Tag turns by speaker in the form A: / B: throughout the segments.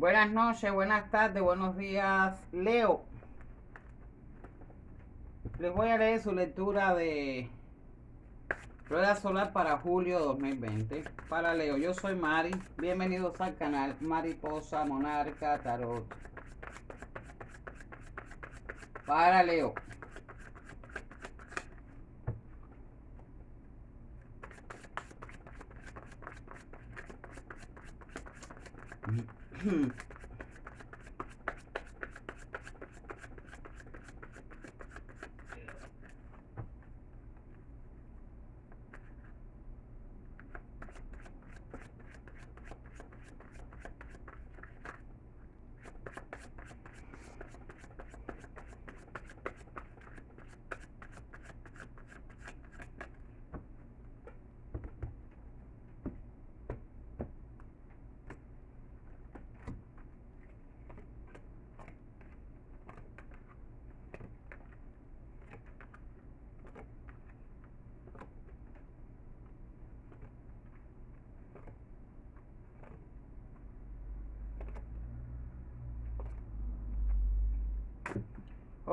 A: Buenas noches, buenas tardes, buenos días, Leo. Les voy a leer su lectura de Rueda Solar para julio 2020. Para Leo, yo soy Mari. Bienvenidos al canal Mariposa Monarca Tarot. Para Leo. Hmm.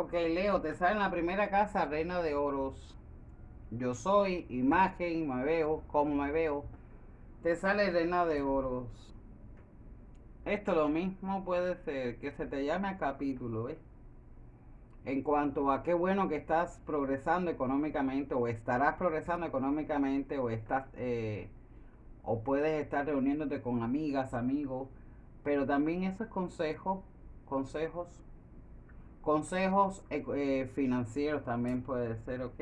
A: Ok, Leo, te sale en la primera casa Reina de Oros. Yo soy, imagen, me veo, como me veo. Te sale Reina de Oros. Esto lo mismo puede ser que se te llame a capítulo, ¿ves? En cuanto a qué bueno que estás progresando económicamente o estarás progresando económicamente o estás eh, o puedes estar reuniéndote con amigas, amigos, pero también esos consejos, consejos Consejos eh, eh, financieros también puede ser, ok.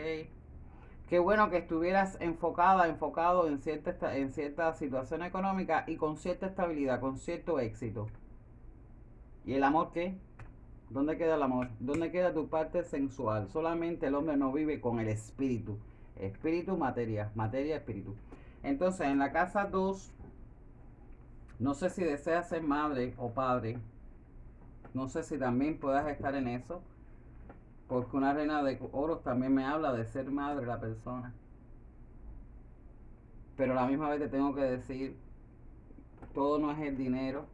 A: Qué bueno que estuvieras enfocada, enfocado en cierta, en cierta situación económica y con cierta estabilidad, con cierto éxito. ¿Y el amor qué? ¿Dónde queda el amor? ¿Dónde queda tu parte sensual? Solamente el hombre no vive con el espíritu. Espíritu, materia. Materia, espíritu. Entonces, en la casa 2, no sé si deseas ser madre o padre no sé si también puedas estar en eso. Porque una reina de oros también me habla de ser madre la persona. Pero a la misma vez te tengo que decir, todo no es el dinero.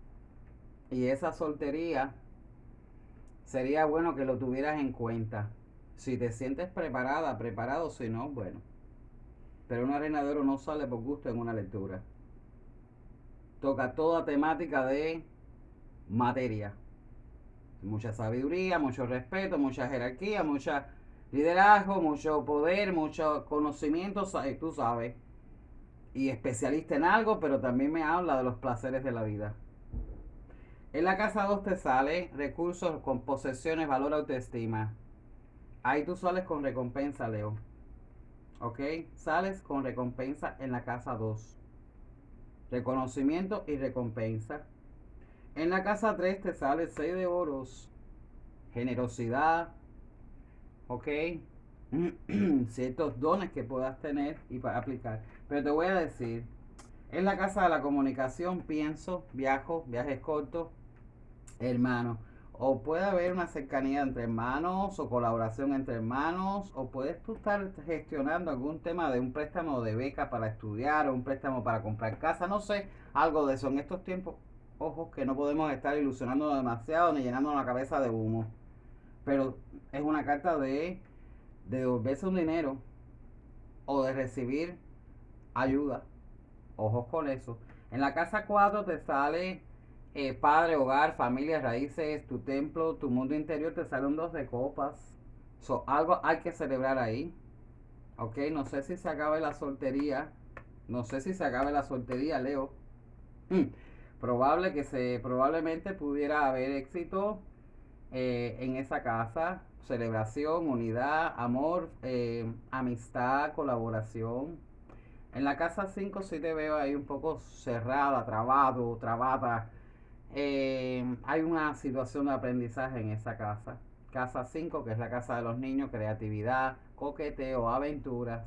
A: Y esa soltería sería bueno que lo tuvieras en cuenta. Si te sientes preparada, preparado, si no, bueno. Pero una reina de oro no sale por gusto en una lectura. Toca toda temática de materia mucha sabiduría, mucho respeto, mucha jerarquía, mucha liderazgo, mucho poder, mucho conocimiento, tú sabes. Y especialista en algo, pero también me habla de los placeres de la vida. En la casa 2 te sale recursos con posesiones, valor, autoestima. Ahí tú sales con recompensa, Leo. ¿Ok? Sales con recompensa en la casa 2. Reconocimiento y recompensa. En la casa 3 te sale 6 de oros, generosidad, ok, ciertos dones que puedas tener y para aplicar. Pero te voy a decir, en la casa de la comunicación pienso, viajo, viajes cortos, hermano. O puede haber una cercanía entre hermanos o colaboración entre hermanos, o puedes tú estar gestionando algún tema de un préstamo de beca para estudiar o un préstamo para comprar casa, no sé, algo de eso. En estos tiempos ojos que no podemos estar ilusionando demasiado ni llenando la cabeza de humo. Pero es una carta de, de devolverse un dinero o de recibir ayuda. Ojos con eso. En la casa 4 te sale eh, padre, hogar, familia, raíces, tu templo, tu mundo interior, te salen dos de copas. So, algo hay que celebrar ahí. Ok, no sé si se acabe la soltería. No sé si se acabe la soltería, Leo. Mm probable que se probablemente pudiera haber éxito eh, en esa casa. Celebración unidad amor eh, amistad colaboración. En la casa 5 sí te veo ahí un poco cerrada trabado trabada. Eh, hay una situación de aprendizaje en esa casa. Casa 5 que es la casa de los niños creatividad coqueteo aventuras.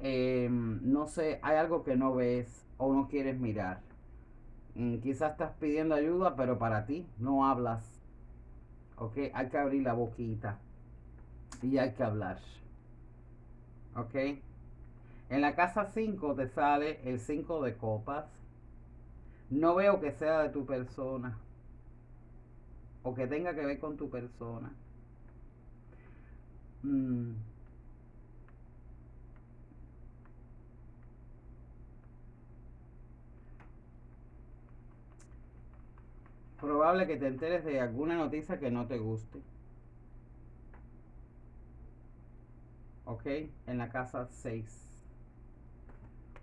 A: No sé hay algo que no ves o no quieres mirar quizás estás pidiendo ayuda, pero para ti no hablas. Ok, hay que abrir la boquita y hay que hablar. Ok. En la casa 5 te sale el 5 de copas. No veo que sea de tu persona. o que tenga que ver con tu persona. Mm. Probable que te enteres de alguna noticia que no te guste. ¿Ok? En la casa 6.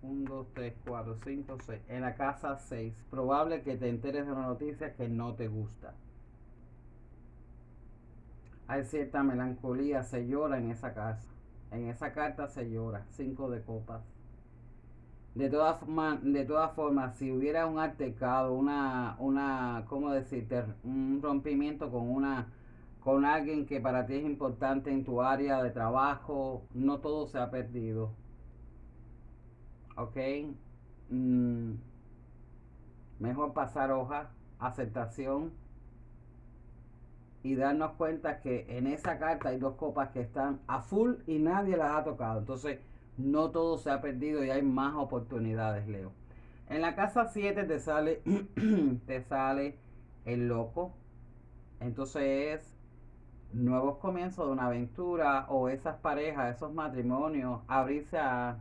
A: 1, 2, 3, 4, 5, 6. En la casa 6. Probable que te enteres de una noticia que no te gusta. Hay cierta melancolía, se llora en esa casa. En esa carta se llora. 5 de copas. De todas de todas formas, si hubiera un altercado, una, una, ¿cómo decirte? Un rompimiento con una, con alguien que para ti es importante en tu área de trabajo, no todo se ha perdido ¿ok? Mm, mejor pasar hoja, aceptación y darnos cuenta que en esa carta hay dos copas que están a full y nadie las ha tocado. Entonces, no todo se ha perdido y hay más oportunidades, Leo. En la casa 7 te sale, te sale el loco. Entonces es nuevos comienzos de una aventura o esas parejas, esos matrimonios, abrirse a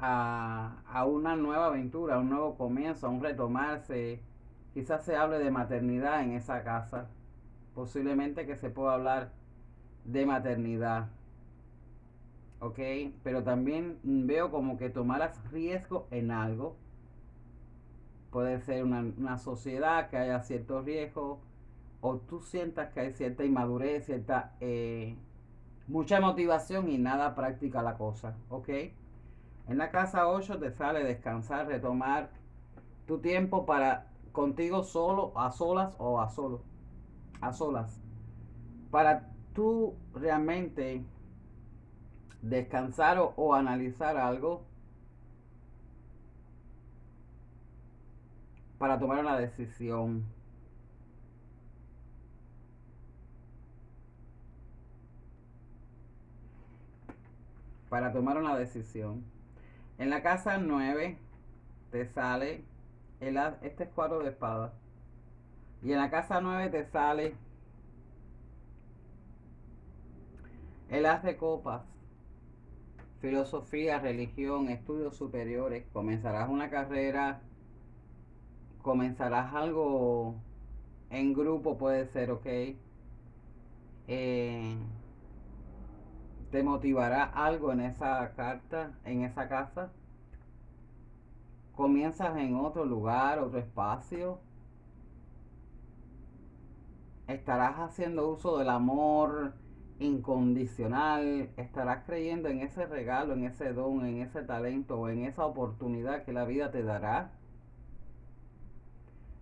A: a, una nueva aventura, a un nuevo comienzo, a un retomarse. Quizás se hable de maternidad en esa casa. Posiblemente que se pueda hablar de maternidad. ¿Ok? Pero también veo como que tomaras riesgo en algo. Puede ser una, sociedad que haya cierto riesgo. O tú sientas que hay cierta inmadurez, cierta... Eh, mucha motivación y nada práctica la cosa. ¿Ok? En la casa 8 te sale descansar, retomar tu tiempo para contigo solo, a solas o a solo, a solas. Para tú realmente descansar o, analizar algo para tomar una decisión. Para tomar una decisión. En la casa 9 te sale el este es cuadro de espada. Y en la casa 9 te sale el as de copas. Filosofía, religión, estudios superiores. Comenzarás una carrera. Comenzarás algo en grupo, puede ser, ok. Eh, te motivará algo en esa carta, en esa casa. Comienzas en otro lugar, otro espacio. Estarás haciendo uso del amor incondicional. Estarás creyendo en ese regalo, en ese don, en ese talento o en esa oportunidad que la vida te dará.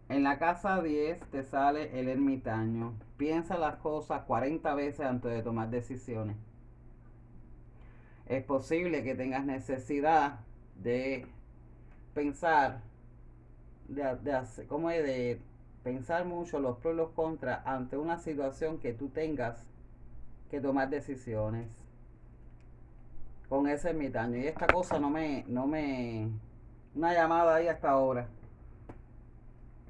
A: En la casa 10 te sale el ermitaño. Piensa las cosas 40 veces antes de tomar decisiones es posible que tengas necesidad de pensar, de, de hacer, ¿cómo es? De pensar mucho los pros y los contras ante una situación que tú tengas que tomar decisiones con ese ermitaño. Y esta cosa no me, no me, una llamada ahí hasta ahora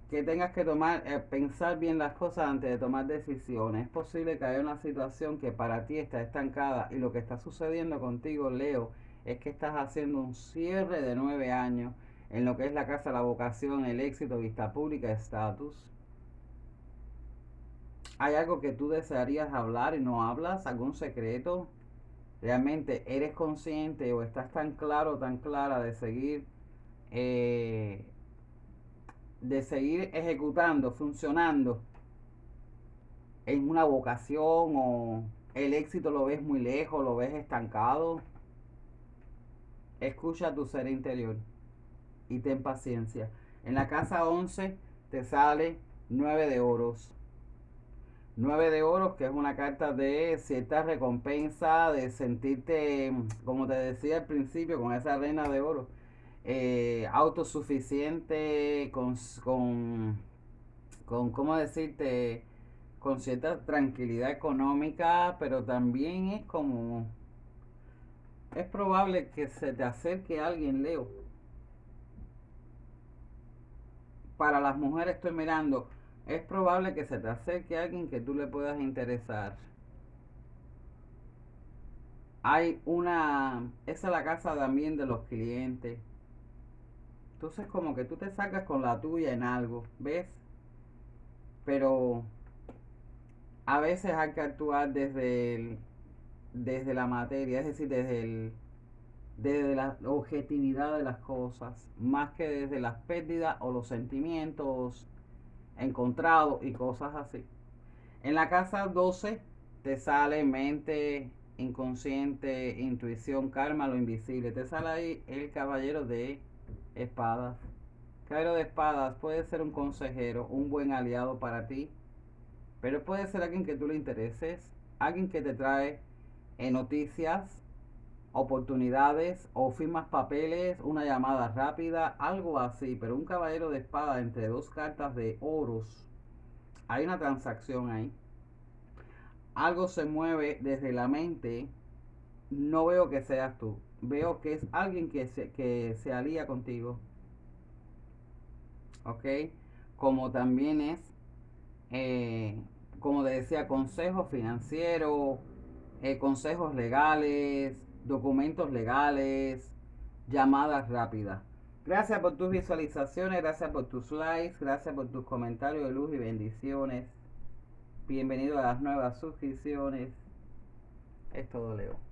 A: que tengas que tomar, eh, pensar bien las cosas antes de tomar decisiones. Es posible que haya una situación que para ti está estancada y lo que está sucediendo contigo, Leo, es que estás haciendo un cierre de nueve años en lo que es la casa, la vocación, el éxito, vista pública, estatus. ¿Hay algo que tú desearías hablar y no hablas? ¿Algún secreto? ¿Realmente eres consciente o estás tan claro, tan clara de seguir eh, de seguir ejecutando, funcionando en una vocación o el éxito lo ves muy lejos, lo ves estancado, escucha tu ser interior y ten paciencia. En la casa 11 te sale 9 de oros. 9 de oros, que es una carta de cierta recompensa, de sentirte, como te decía al principio, con esa reina de oro eh, autosuficiente, con, con, con, ¿cómo decirte? Con cierta tranquilidad económica, pero también es como, es probable que se te acerque alguien, Leo. Para las mujeres estoy mirando es probable que se te acerque alguien que tú le puedas interesar. Hay una, esa es la casa también de los clientes. Entonces como que tú te sacas con la tuya en algo, ¿ves? Pero a veces hay que actuar desde desde la materia, es decir, desde el, desde la objetividad de las cosas, más que desde las pérdidas o los sentimientos encontrados y cosas así. En la casa 12 te sale mente, inconsciente, intuición, karma, lo invisible. Te sale ahí el caballero de espadas. Caballero de espadas puede ser un consejero, un buen aliado para ti, pero puede ser alguien que tú le intereses, alguien que te trae eh, noticias, oportunidades o firmas papeles, una llamada rápida, algo así, pero un caballero de espada entre dos cartas de oros, hay una transacción ahí. Algo se mueve desde la mente, no veo que seas tú, veo que es alguien que se, que se alía contigo. ¿Ok? Como también es, eh, como decía, consejo financiero, eh, consejos legales, documentos legales, llamadas rápidas. Gracias por tus visualizaciones, gracias por tus likes, gracias por tus comentarios de luz y bendiciones. Bienvenido a las nuevas suscripciones. Es todo, Leo.